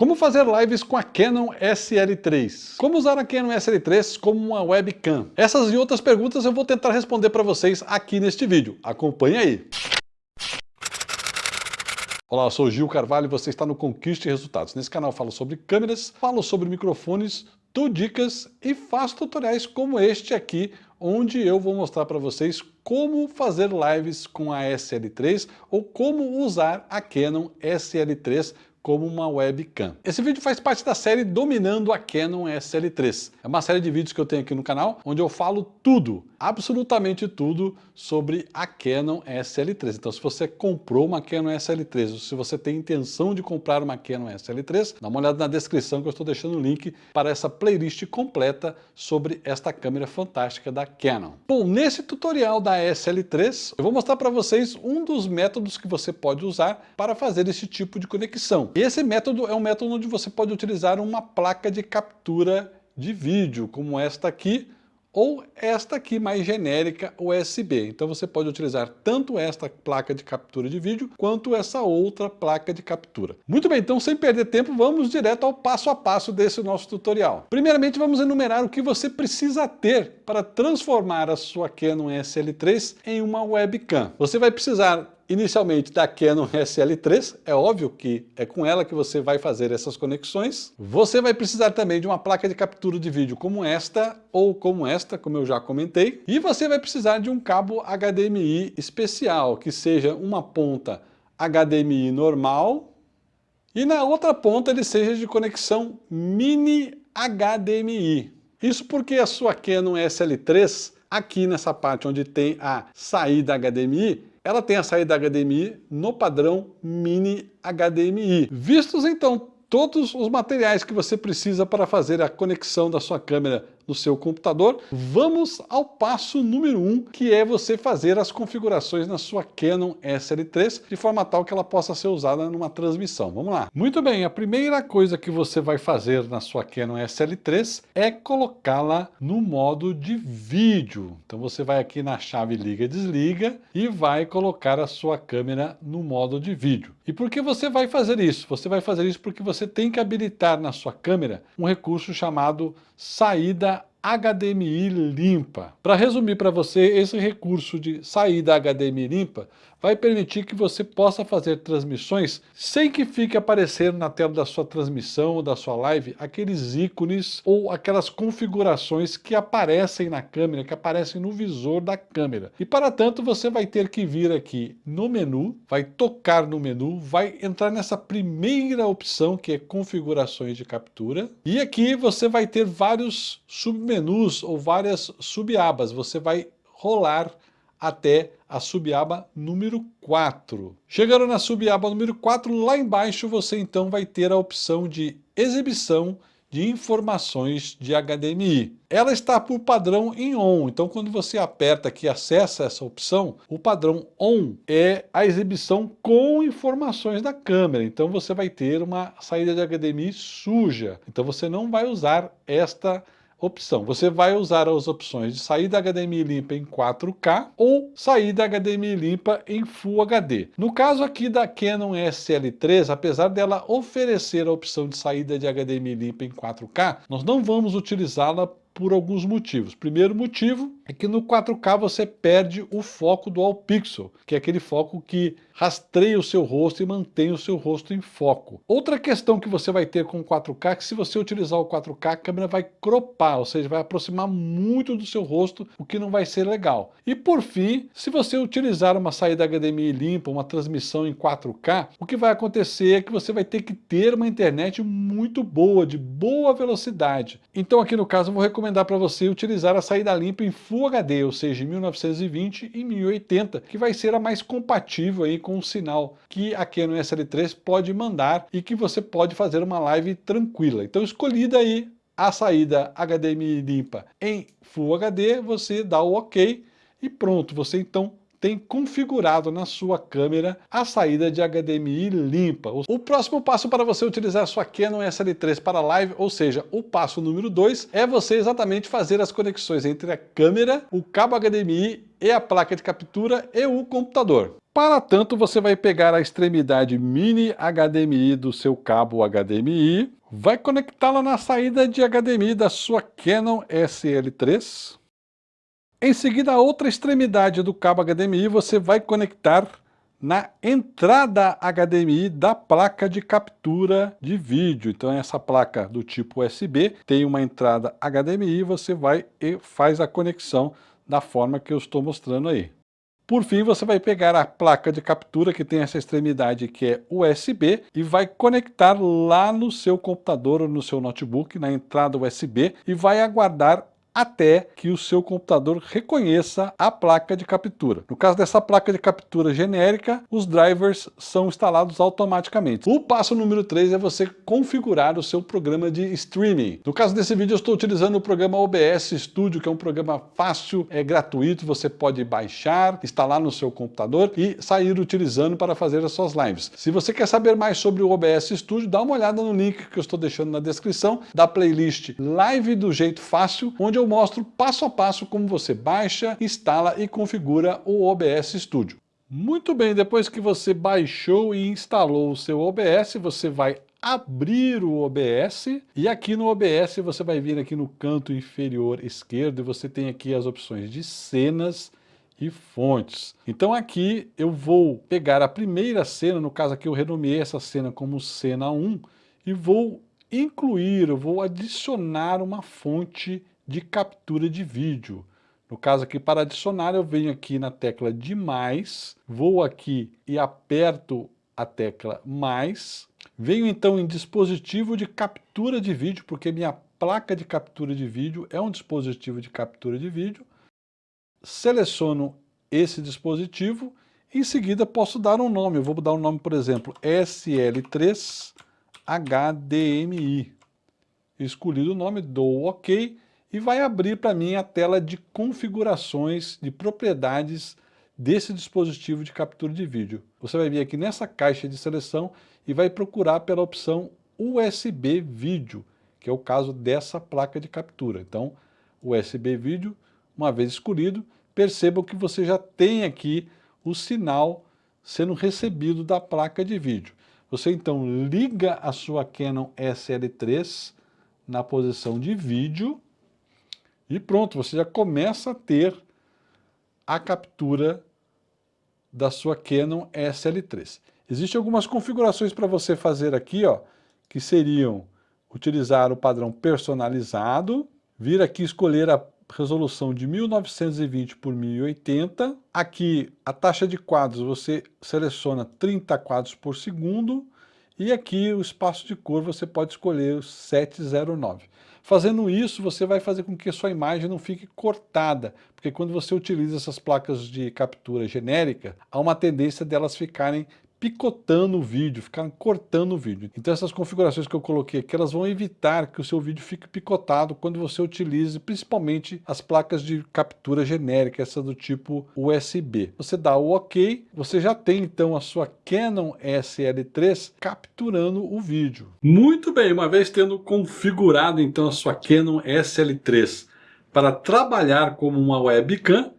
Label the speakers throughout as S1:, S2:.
S1: Como fazer lives com a Canon SL3? Como usar a Canon SL3 como uma webcam? Essas e outras perguntas eu vou tentar responder para vocês aqui neste vídeo. Acompanhe aí! Olá, eu sou Gil Carvalho e você está no Conquiste Resultados. Nesse canal falo sobre câmeras, falo sobre microfones, dou dicas e faço tutoriais como este aqui, onde eu vou mostrar para vocês como fazer lives com a SL3 ou como usar a Canon SL3 como uma webcam. Esse vídeo faz parte da série Dominando a Canon SL3. É uma série de vídeos que eu tenho aqui no canal, onde eu falo tudo, absolutamente tudo, sobre a Canon SL3. Então se você comprou uma Canon SL3, ou se você tem intenção de comprar uma Canon SL3, dá uma olhada na descrição que eu estou deixando o link para essa playlist completa sobre esta câmera fantástica da Canon. Bom, nesse tutorial da SL3, eu vou mostrar para vocês um dos métodos que você pode usar para fazer esse tipo de conexão. Esse método é um método onde você pode utilizar uma placa de captura de vídeo, como esta aqui, ou esta aqui mais genérica USB. Então você pode utilizar tanto esta placa de captura de vídeo, quanto essa outra placa de captura. Muito bem, então sem perder tempo, vamos direto ao passo a passo desse nosso tutorial. Primeiramente vamos enumerar o que você precisa ter para transformar a sua Canon SL3 em uma webcam. Você vai precisar inicialmente da Canon SL3, é óbvio que é com ela que você vai fazer essas conexões. Você vai precisar também de uma placa de captura de vídeo como esta ou como esta, como eu já comentei. E você vai precisar de um cabo HDMI especial, que seja uma ponta HDMI normal e na outra ponta ele seja de conexão mini HDMI. Isso porque a sua Canon SL3, aqui nessa parte onde tem a saída HDMI, ela tem a saída HDMI no padrão Mini HDMI. Vistos então todos os materiais que você precisa para fazer a conexão da sua câmera no seu computador, vamos ao passo número 1, um, que é você fazer as configurações na sua Canon SL3, de forma tal que ela possa ser usada numa transmissão. Vamos lá. Muito bem, a primeira coisa que você vai fazer na sua Canon SL3 é colocá-la no modo de vídeo. Então você vai aqui na chave liga e desliga e vai colocar a sua câmera no modo de vídeo. E por que você vai fazer isso? Você vai fazer isso porque você tem que habilitar na sua câmera um recurso chamado saída HDMI limpa. Para resumir para você, esse recurso de saída HDMI limpa vai permitir que você possa fazer transmissões sem que fique aparecendo na tela da sua transmissão ou da sua live aqueles ícones ou aquelas configurações que aparecem na câmera, que aparecem no visor da câmera. E para tanto você vai ter que vir aqui no menu, vai tocar no menu, vai entrar nessa primeira opção que é configurações de captura e aqui você vai ter vários submenus ou várias subabas. Você vai rolar até a subaba número 4. Chegando na subaba número 4, lá embaixo você então vai ter a opção de exibição de informações de HDMI. Ela está por padrão em ON, então quando você aperta aqui acessa essa opção, o padrão ON é a exibição com informações da câmera, então você vai ter uma saída de HDMI suja, então você não vai usar esta opção. Você vai usar as opções de saída HDMI limpa em 4K ou saída HDMI limpa em Full HD. No caso aqui da Canon SL3, apesar dela oferecer a opção de saída de HDMI limpa em 4K, nós não vamos utilizá-la por alguns motivos. Primeiro motivo é que no 4K você perde o foco do All Pixel, que é aquele foco que rastreia o seu rosto e mantém o seu rosto em foco. Outra questão que você vai ter com o 4K é que se você utilizar o 4K, a câmera vai cropar, ou seja, vai aproximar muito do seu rosto, o que não vai ser legal. E por fim, se você utilizar uma saída HDMI limpa, uma transmissão em 4K, o que vai acontecer é que você vai ter que ter uma internet muito boa, de boa velocidade. Então aqui no caso eu vou recomendar para você utilizar a saída limpa em Full HD, ou seja, em 1920 e 1080, que vai ser a mais compatível aí com com o sinal que a Canon SL3 pode mandar e que você pode fazer uma live tranquila. Então escolhida aí a saída HDMI limpa em Full HD, você dá o OK e pronto, você então tem configurado na sua câmera a saída de HDMI limpa. O próximo passo para você utilizar sua Canon SL3 para live, ou seja, o passo número 2, é você exatamente fazer as conexões entre a câmera, o cabo HDMI e a placa de captura e o computador. Para tanto, você vai pegar a extremidade mini HDMI do seu cabo HDMI, vai conectá-la na saída de HDMI da sua Canon SL3. Em seguida, a outra extremidade do cabo HDMI você vai conectar na entrada HDMI da placa de captura de vídeo. Então essa placa do tipo USB tem uma entrada HDMI, você vai e faz a conexão da forma que eu estou mostrando aí. Por fim, você vai pegar a placa de captura que tem essa extremidade que é USB e vai conectar lá no seu computador ou no seu notebook, na entrada USB, e vai aguardar até que o seu computador reconheça a placa de captura. No caso dessa placa de captura genérica, os drivers são instalados automaticamente. O passo número 3 é você configurar o seu programa de streaming. No caso desse vídeo eu estou utilizando o programa OBS Studio, que é um programa fácil, é gratuito, você pode baixar, instalar no seu computador e sair utilizando para fazer as suas lives. Se você quer saber mais sobre o OBS Studio, dá uma olhada no link que eu estou deixando na descrição da playlist Live do Jeito Fácil, onde eu mostro passo a passo como você baixa, instala e configura o OBS Studio. Muito bem, depois que você baixou e instalou o seu OBS, você vai abrir o OBS e aqui no OBS você vai vir aqui no canto inferior esquerdo e você tem aqui as opções de cenas e fontes. Então aqui eu vou pegar a primeira cena, no caso aqui eu renomeei essa cena como cena 1 e vou incluir, eu vou adicionar uma fonte de captura de vídeo. No caso aqui, para adicionar, eu venho aqui na tecla de mais, vou aqui e aperto a tecla mais, venho então em dispositivo de captura de vídeo, porque minha placa de captura de vídeo é um dispositivo de captura de vídeo, seleciono esse dispositivo, em seguida posso dar um nome, eu vou dar um nome, por exemplo, SL3 HDMI. Escolhido o nome, dou OK, e vai abrir para mim a tela de configurações de propriedades desse dispositivo de captura de vídeo. Você vai vir aqui nessa caixa de seleção e vai procurar pela opção USB Vídeo, que é o caso dessa placa de captura. Então, USB Vídeo, uma vez escolhido, percebam que você já tem aqui o sinal sendo recebido da placa de vídeo. Você então liga a sua Canon SL3 na posição de vídeo e pronto, você já começa a ter a captura da sua Canon SL3. Existem algumas configurações para você fazer aqui, ó, que seriam utilizar o padrão personalizado, vir aqui escolher a resolução de 1920 por 1080. Aqui a taxa de quadros você seleciona 30 quadros por segundo e aqui o espaço de cor você pode escolher o 709. Fazendo isso, você vai fazer com que a sua imagem não fique cortada, porque quando você utiliza essas placas de captura genérica, há uma tendência delas ficarem picotando o vídeo, ficar cortando o vídeo. Então essas configurações que eu coloquei aqui, elas vão evitar que o seu vídeo fique picotado quando você utilize principalmente as placas de captura genérica, essa do tipo USB. Você dá o OK, você já tem então a sua Canon SL3 capturando o vídeo. Muito bem, uma vez tendo configurado então a sua Canon SL3 para trabalhar como uma webcam,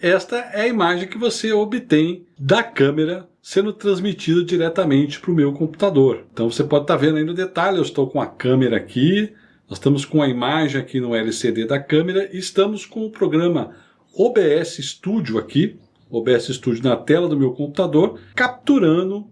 S1: esta é a imagem que você obtém da câmera sendo transmitida diretamente para o meu computador. Então você pode estar tá vendo aí no detalhe, eu estou com a câmera aqui, nós estamos com a imagem aqui no LCD da câmera e estamos com o programa OBS Studio aqui, OBS Studio na tela do meu computador, capturando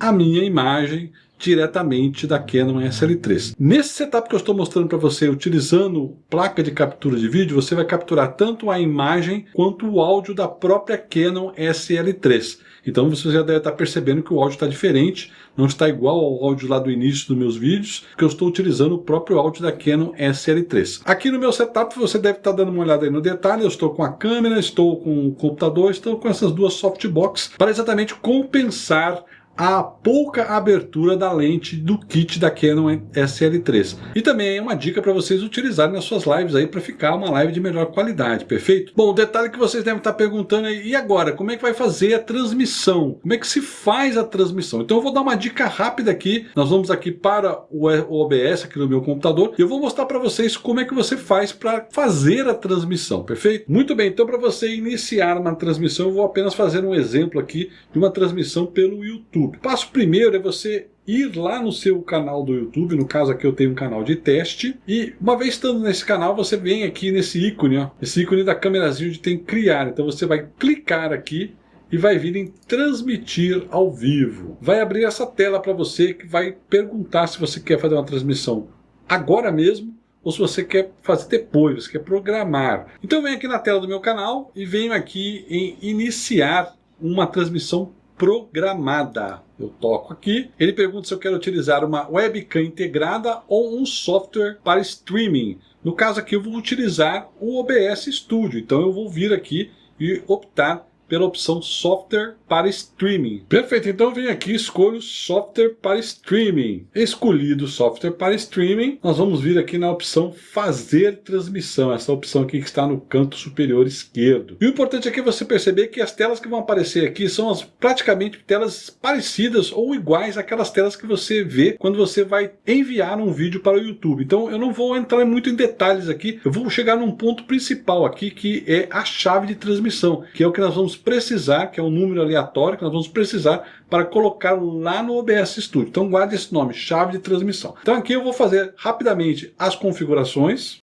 S1: a minha imagem diretamente da Canon SL3. Nesse setup que eu estou mostrando para você, utilizando placa de captura de vídeo, você vai capturar tanto a imagem quanto o áudio da própria Canon SL3. Então você já deve estar percebendo que o áudio está diferente, não está igual ao áudio lá do início dos meus vídeos, que eu estou utilizando o próprio áudio da Canon SL3. Aqui no meu setup você deve estar dando uma olhada aí no detalhe, eu estou com a câmera, estou com o computador, estou com essas duas softbox para exatamente compensar a pouca abertura da lente do kit da Canon SL3. E também é uma dica para vocês utilizarem nas suas lives aí para ficar uma live de melhor qualidade, perfeito? Bom, detalhe que vocês devem estar perguntando aí, e agora, como é que vai fazer a transmissão? Como é que se faz a transmissão? Então eu vou dar uma dica rápida aqui, nós vamos aqui para o OBS aqui no meu computador, e eu vou mostrar para vocês como é que você faz para fazer a transmissão, perfeito? Muito bem, então para você iniciar uma transmissão, eu vou apenas fazer um exemplo aqui de uma transmissão pelo YouTube. YouTube. Passo primeiro é você ir lá no seu canal do YouTube, no caso aqui eu tenho um canal de teste, e uma vez estando nesse canal, você vem aqui nesse ícone, ó, esse ícone da câmerazinha onde tem criar, então você vai clicar aqui e vai vir em transmitir ao vivo. Vai abrir essa tela para você que vai perguntar se você quer fazer uma transmissão agora mesmo ou se você quer fazer depois, você quer programar. Então vem aqui na tela do meu canal e venho aqui em iniciar uma transmissão programada. Eu toco aqui, ele pergunta se eu quero utilizar uma webcam integrada ou um software para streaming. No caso aqui eu vou utilizar o OBS Studio, então eu vou vir aqui e optar pela opção software para streaming. Perfeito, então vem aqui escolho software para streaming. Escolhido software para streaming, nós vamos vir aqui na opção fazer transmissão, essa opção aqui que está no canto superior esquerdo. E o importante aqui é você perceber que as telas que vão aparecer aqui são as, praticamente telas parecidas ou iguais àquelas telas que você vê quando você vai enviar um vídeo para o YouTube. Então eu não vou entrar muito em detalhes aqui, eu vou chegar num ponto principal aqui que é a chave de transmissão, que é o que nós vamos precisar, que é um número aleatório que nós vamos precisar para colocar lá no OBS Studio. Então guarde esse nome, chave de transmissão. Então aqui eu vou fazer rapidamente as configurações.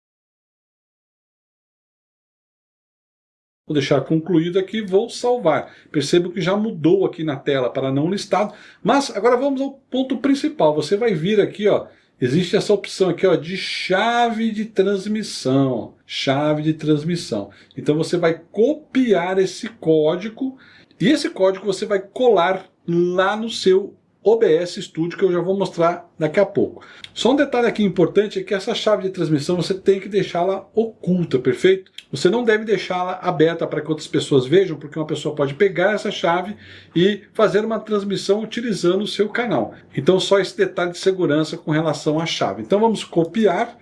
S1: Vou deixar concluído aqui, vou salvar. Percebo que já mudou aqui na tela para não listado. Mas agora vamos ao ponto principal. Você vai vir aqui, ó, existe essa opção aqui ó, de chave de transmissão. Chave de transmissão. Então você vai copiar esse código e esse código você vai colar lá no seu OBS Studio, que eu já vou mostrar daqui a pouco. Só um detalhe aqui importante é que essa chave de transmissão você tem que deixá-la oculta, perfeito? Você não deve deixá-la aberta para que outras pessoas vejam, porque uma pessoa pode pegar essa chave e fazer uma transmissão utilizando o seu canal. Então só esse detalhe de segurança com relação à chave. Então vamos copiar.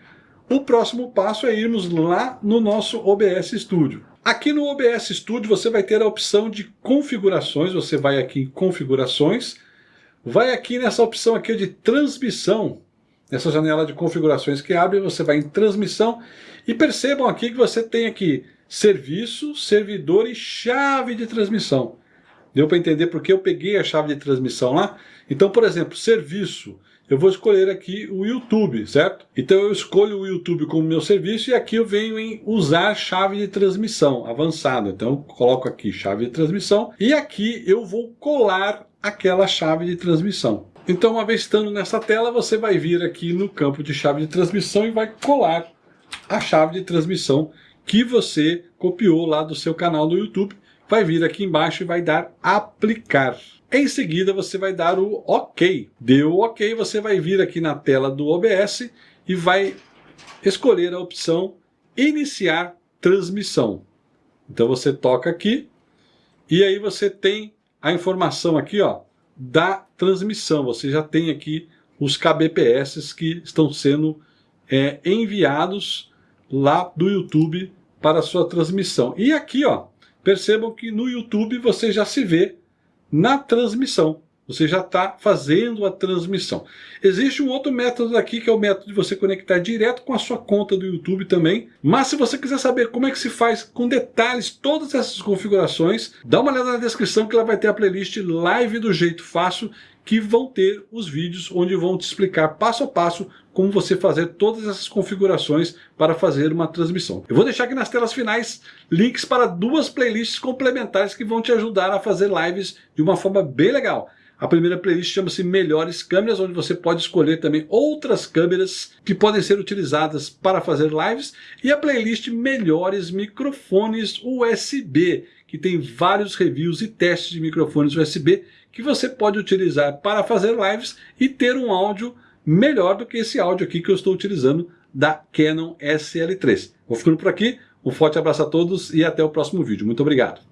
S1: O próximo passo é irmos lá no nosso OBS Studio. Aqui no OBS Studio você vai ter a opção de configurações, você vai aqui em configurações, vai aqui nessa opção aqui de transmissão, nessa janela de configurações que abre, você vai em transmissão e percebam aqui que você tem aqui serviço, servidor e chave de transmissão. Deu para entender porque eu peguei a chave de transmissão lá? Então, por exemplo, serviço, eu vou escolher aqui o YouTube, certo? Então eu escolho o YouTube como meu serviço e aqui eu venho em usar chave de transmissão avançada. Então eu coloco aqui chave de transmissão e aqui eu vou colar aquela chave de transmissão. Então, uma vez estando nessa tela, você vai vir aqui no campo de chave de transmissão e vai colar a chave de transmissão que você copiou lá do seu canal do YouTube. Vai vir aqui embaixo e vai dar aplicar. Em seguida, você vai dar o OK. Deu o OK, você vai vir aqui na tela do OBS e vai escolher a opção iniciar transmissão. Então você toca aqui e aí você tem a informação aqui ó, da transmissão. Você já tem aqui os kbps que estão sendo é, enviados lá do YouTube para a sua transmissão. E aqui, ó, percebam que no YouTube você já se vê na transmissão. Você já está fazendo a transmissão. Existe um outro método aqui, que é o método de você conectar direto com a sua conta do YouTube também. Mas se você quiser saber como é que se faz com detalhes todas essas configurações, dá uma olhada na descrição que lá vai ter a playlist Live do Jeito Fácil, que vão ter os vídeos onde vão te explicar passo a passo como você fazer todas essas configurações para fazer uma transmissão. Eu vou deixar aqui nas telas finais links para duas playlists complementares que vão te ajudar a fazer lives de uma forma bem legal. A primeira playlist chama-se Melhores Câmeras, onde você pode escolher também outras câmeras que podem ser utilizadas para fazer lives. E a playlist Melhores Microfones USB, que tem vários reviews e testes de microfones USB que você pode utilizar para fazer lives e ter um áudio melhor do que esse áudio aqui que eu estou utilizando da Canon SL3. Vou ficando por aqui, um forte abraço a todos e até o próximo vídeo. Muito obrigado.